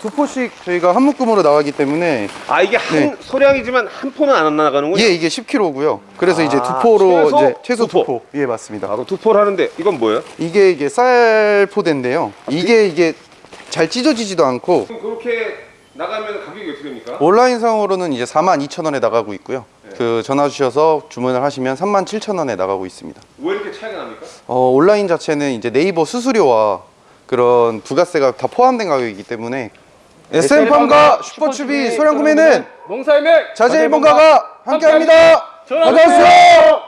두 포씩 저희가 한 묶음으로 나가기 때문에 아 이게 한 네. 소량이지만 한 포는 안 나가는군요. 예 이게 10kg고요. 그래서 이제 두 아, 포로 최소 이제 최소 두두 포. 포. 예 맞습니다. 아, 그럼 두 포를 하는데 이건 뭐예요? 이게 이게 쌀 포대인데요. 이게 이게 잘 찢어지지도 않고 그럼 그렇게 나가면 어떻게 됩니까? 온라인상으로는 이제 42,000원에 나가고 있고요. 네. 그 전화 주셔서 주문을 하시면 37,000원에 나가고 있습니다. 왜 이렇게 차이가 납니까? 어, 온라인 자체는 이제 네이버 수수료와 그런 부가세가 다 포함된 가격이기 때문에 SM팜과 슈퍼추비 소량 구매는 농사의 맥 자재 1번가가 함께합니다. 전화주세요.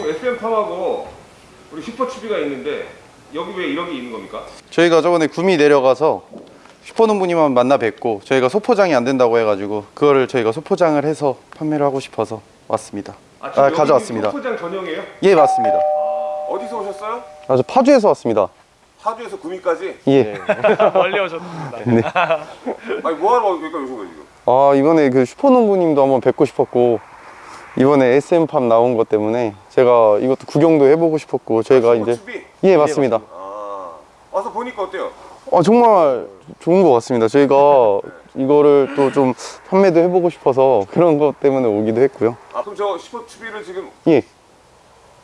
지금 SM팜하고 우리 슈퍼추비가 있는데 여기 왜 이런 게 있는 겁니까? 저희가 저번에 구미 내려가서 슈퍼농부님만 만나 뵙고 저희가 소포장이 안 된다고 해가지고 그거를 저희가 소포장을 해서 판매를 하고 싶어서 왔습니다. 아, 지금 여기 가져왔습니다. 소포장 전용이에요? 예 맞습니다. 어디서 오셨어요? 아, 저 파주에서 왔습니다. 하주에서 구미까지? 예. 멀리 오셨습니다. 아니 뭐하러 여기까지 오신 거예요 지금? 아 이번에 그 슈퍼농부님도 한번 뵙고 싶었고 이번에 SM팜 나온 것 때문에 제가 이것도 구경도 해보고 싶었고 저희가 이제 슈퍼추비? 예 맞습니다. 아 와서 보니까 어때요? 아 정말 좋은 것 같습니다. 저희가 이거를 또 좀 판매도 해보고 싶어서 그런 것 때문에 오기도 했고요. 아 그럼 저 슈퍼추비를 지금 예,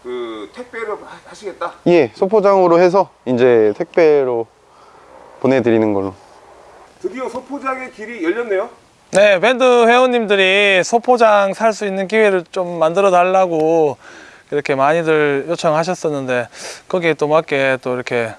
그 택배를 하- 하시겠다? 예, 소포장으로 해서 이제 택배로 보내드리는 걸로. 드디어 소포장의 길이 열렸네요? 네, 밴드 회원님들이 소포장 살 수 있는 기회를 좀 만들어 달라고 이렇게 많이들 요청하셨었는데 거기에 또 맞게 또 이렇게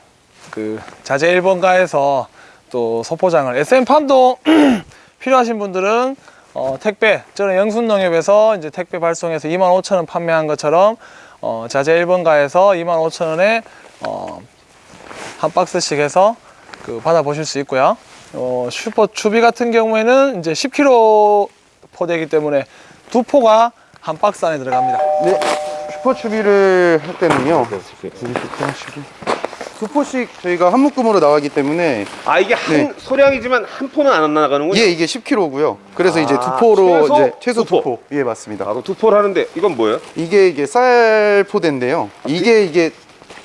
그 자재 1번가에서 또 소포장을 SM팜도 필요하신 분들은 어, 택배 저는 영순농협에서 이제 택배 발송해서 25,000원 판매한 것처럼 어, 자재 1번가에서 25,000원에 어, 한 박스씩 해서 그 받아보실 수 있고요. 어, 슈퍼 추비 같은 경우에는 이제 10kg 포대이기 때문에 두 포가 한 박스 안에 들어갑니다. 네, 슈퍼 추비를 할 때는요. 여기 슈퍼추비. 두 포씩 저희가 한 묶음으로 나가기 때문에 아 이게 한 네. 소량이지만 한 포는 안 나가는군요? 예, 이게 10kg고요. 그래서 이제 두 아, 포로 최소 이제 최소 두 포. 예, 맞습니다. 아 두 포를 하는데 이건 뭐예요? 이게 이게 쌀 포대인데요. 이게 이게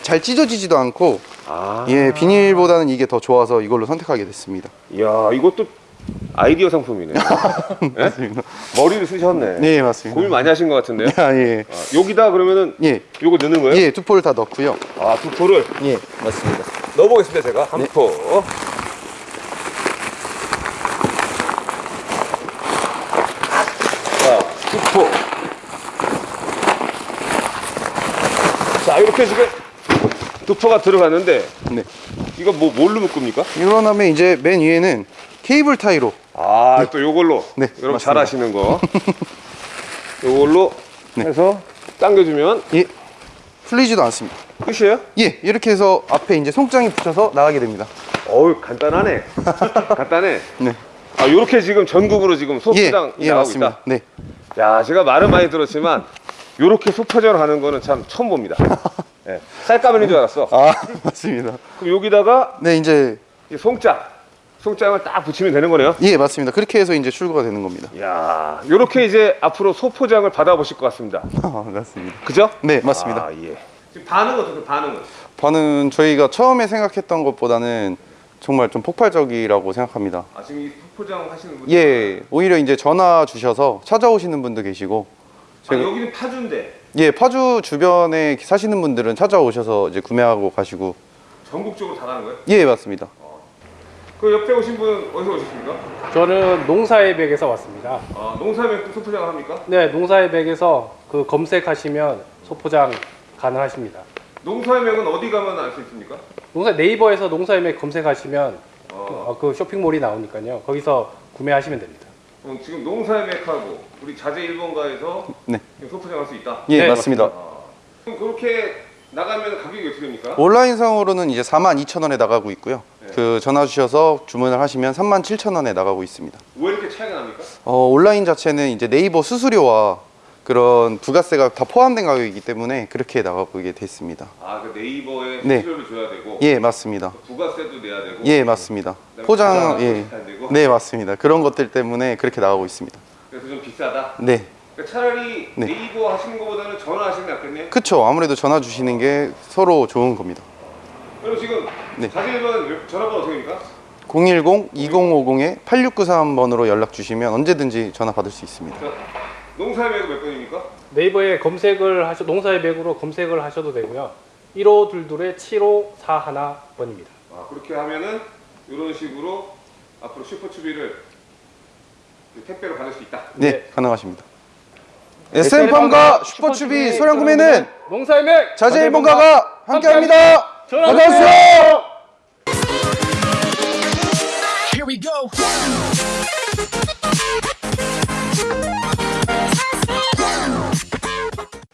잘 찢어지지도 않고 아 예, 비닐보다는 이게 더 좋아서 이걸로 선택하게 됐습니다. 이야 이것도 아이디어 상품이네 맞습니다. 머리를 쓰셨네 네, 맞습니다. 고민 많이 하신 것 같은데요? 아, 예. 아, 여기다 그러면은 예. 요거 넣는 거예요? 예, 두 포를 다 넣고요. 아 두 포를 예, 맞습니다. 넣어보겠습니다 제가 한 네. 포. 자, 두 포. 자, 이렇게 지금 두 포가 들어갔는데 네. 이거 뭐 뭘로 묶습니까? 다음에 이제 맨 위에는 케이블 타이로 아, 또 요걸로. 네, 여러분. 잘 아시는 거. 요걸로 네. 해서 당겨주면 예. 풀리지도 않습니다. 끝이에요? 예, 이렇게 해서 앞에 이제 송장이 붙여서 나가게 됩니다. 어우, 간단하네. 간단해. 네. 아, 요렇게 지금 전국으로 지금 예, 소포장 예, 나가고 맞습니다. 있다. 네. 야, 제가 말은 많이 들었지만 요렇게 소포장을 하는 거는 참 처음 봅니다. 예, 쌀가면인 줄 알았어. 아, 맞습니다. 그럼 여기다가 네, 이제 이 송장, 송장을 딱 붙이면 되는 거네요. 예, 맞습니다. 그렇게 해서 이제 출고가 되는 겁니다. 야, 요렇게 이제 앞으로 소포장을 받아보실 것 같습니다. 아, 맞습니다. 그죠? 네, 맞습니다. 아, 예. 지금 반응은 어떻게 반응은? 반은 저희가 처음에 생각했던 것보다는 정말 좀 폭발적이라고 생각합니다. 아, 지금 이 소포장 하시는 분? 예, 오히려 이제 전화 주셔서 찾아오시는 분도 계시고, 아, 여기는 파주인데 예, 파주 주변에 사시는 분들은 찾아오셔서 이제 구매하고 가시고, 전국적으로 다 가는 거예요? 예, 맞습니다. 그 옆에 오신 분 어디서 오셨습니까? 저는 농사의 백에서 왔습니다. 아, 농사면 또 소포장을 합니까? 네, 농사의 백에서 그 검색하시면 소포장 가능하십니다. 농사의 명은 어디 가면 알 수 있습니까? 농사 네이버에서 농사의 백 검색하시면 어, 어, 그 쇼핑몰이 나오니까요. 거기서 구매하시면 됩니다. 그럼 지금 농사의 맥하고 우리 자재 1번가에서 네. 소포장할 수 있다? 예, 네, 맞습니다. 아, 그럼 그렇게 나가면 가격이 어떻게 됩니까? 온라인상으로는 이제 42,000원에 나가고 있고요. 그 전화 주셔서 주문을 하시면 37,000원에 나가고 있습니다. 왜 이렇게 차이가 납니까? 어, 온라인 자체는 이제 네이버 수수료와 그런 부가세가 다 포함된 가격이기 때문에 그렇게 나가게 됐습니다. 아, 그 네이버에 네. 수수료를 줘야 되고 예, 맞습니다. 부가세도 내야 되고 예, 맞습니다. 포장 예. 네, 맞습니다. 그런 것들 때문에 그렇게 나가고 있습니다. 그래서 좀 비싸다. 네. 그러니까 차라리 네. 네이버 하시는 것보다는 전화 하시는 게 낫겠네요. 그쵸. 아무래도 전화 주시는 게 서로 좋은 겁니다. 그럼 지금 네. 자제일번 전화번호 어떻게 됩니까? 010-2050-8693번으로 연락 주시면 언제든지 전화 받을 수 있습니다. 자, 농사의 매도 몇 번입니까? 네이버에 검색을 하셔 농사의 맥으로 검색을 하셔도 되고요. 1522의 7541번입니다. 아, 그렇게 하면은 이런 식으로 앞으로 슈퍼추비를 그 택배로 받을 수 있다. 네, 네. 가능하십니다. SM팜과 슈퍼추비 소량 구매는 농사의 맥 자재 일본가가 함께합니다. 전화 어서 오세요.